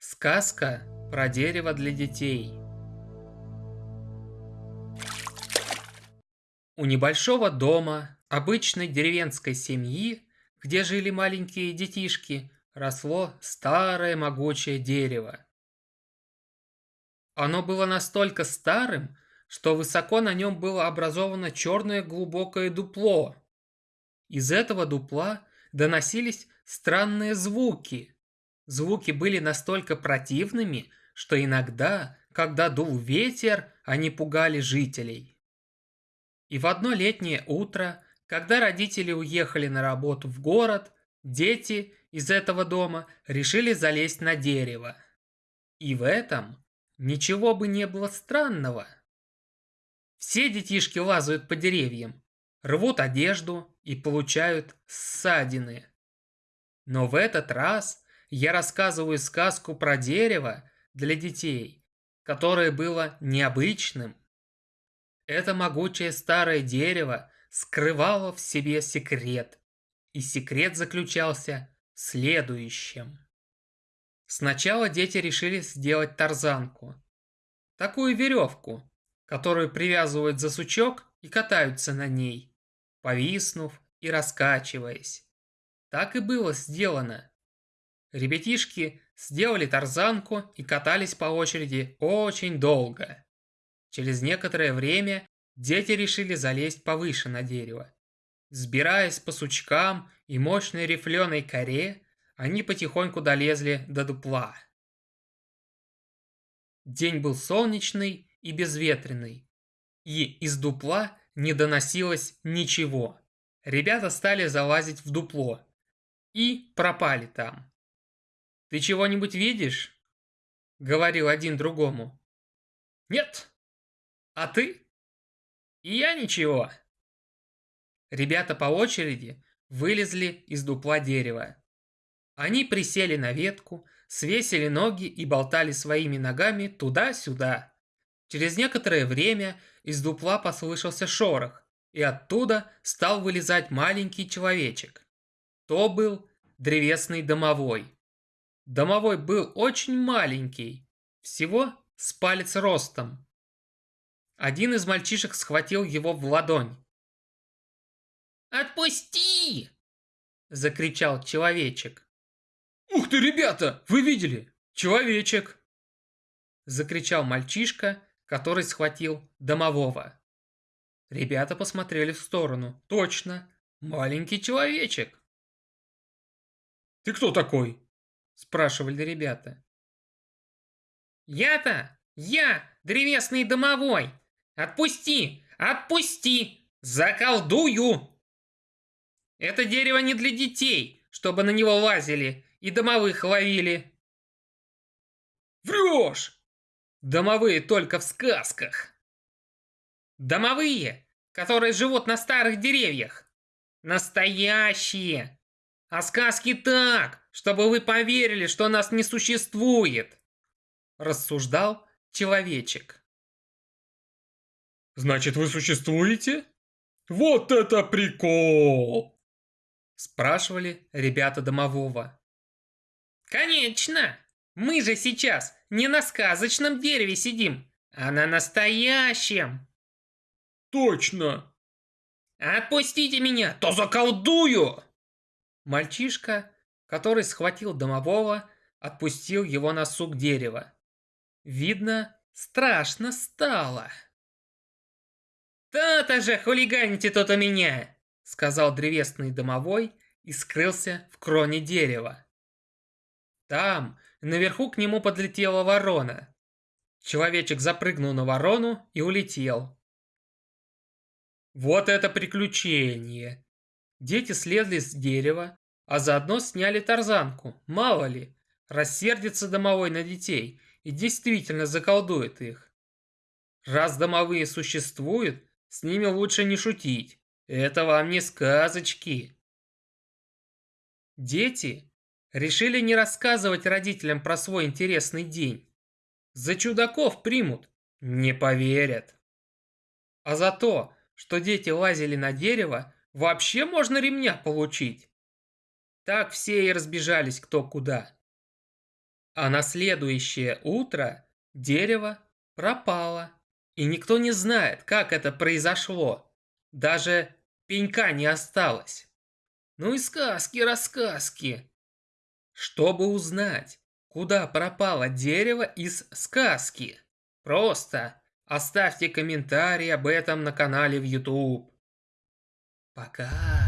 Сказка про дерево для детей. У небольшого дома обычной деревенской семьи, где жили маленькие детишки, росло старое могучее дерево. Оно было настолько старым, что высоко на нем было образовано черное глубокое дупло. Из этого дупла доносились странные звуки – Звуки были настолько противными, что иногда, когда дул ветер, они пугали жителей. И в одно летнее утро, когда родители уехали на работу в город, дети из этого дома решили залезть на дерево. И в этом ничего бы не было странного. Все детишки лазают по деревьям, рвут одежду и получают ссадины. Но в этот раз я рассказываю сказку про дерево для детей, которое было необычным. Это могучее старое дерево скрывало в себе секрет, и секрет заключался в следующем. Сначала дети решили сделать тарзанку. Такую веревку, которую привязывают за сучок и катаются на ней, повиснув и раскачиваясь. Так и было сделано. Ребятишки сделали тарзанку и катались по очереди очень долго. Через некоторое время дети решили залезть повыше на дерево. Сбираясь по сучкам и мощной рифленой коре, они потихоньку долезли до дупла. День был солнечный и безветренный, и из дупла не доносилось ничего. Ребята стали залазить в дупло и пропали там. «Ты чего-нибудь видишь?» — говорил один другому. «Нет. А ты?» «И я ничего». Ребята по очереди вылезли из дупла дерева. Они присели на ветку, свесили ноги и болтали своими ногами туда-сюда. Через некоторое время из дупла послышался шорох, и оттуда стал вылезать маленький человечек. То был древесный домовой. Домовой был очень маленький, всего с палец ростом. Один из мальчишек схватил его в ладонь. «Отпусти!» – закричал человечек. «Ух ты, ребята, вы видели? Человечек!» – закричал мальчишка, который схватил домового. Ребята посмотрели в сторону. Точно, маленький человечек. «Ты кто такой?» Спрашивали ребята. «Я-то! Я, древесный домовой! Отпусти! Отпусти! Заколдую!» «Это дерево не для детей, чтобы на него лазили и домовых ловили!» «Врешь!» «Домовые только в сказках!» «Домовые, которые живут на старых деревьях!» «Настоящие!» «А сказки так, чтобы вы поверили, что нас не существует!» Рассуждал человечек. «Значит, вы существуете? Вот это прикол!» Спрашивали ребята домового. «Конечно! Мы же сейчас не на сказочном дереве сидим, а на настоящем!» «Точно!» «Отпустите меня, то заколдую!» Мальчишка который схватил домового, отпустил его на сук дерева. Видно, страшно стало. «То-то же хулиганите тут у меня!» — сказал древесный домовой и скрылся в кроне дерева. Там, наверху к нему подлетела ворона. Человечек запрыгнул на ворону и улетел. Вот это приключение! Дети слезли с дерева, а заодно сняли тарзанку, мало ли, рассердится домовой на детей и действительно заколдует их. Раз домовые существуют, с ними лучше не шутить, это вам не сказочки. Дети решили не рассказывать родителям про свой интересный день. За чудаков примут, не поверят. А за то, что дети лазили на дерево, вообще можно ремня получить. Так все и разбежались кто куда. А на следующее утро дерево пропало. И никто не знает, как это произошло. Даже пенька не осталось. Ну и сказки-рассказки. Чтобы узнать, куда пропало дерево из сказки, просто оставьте комментарий об этом на канале в YouTube. Пока.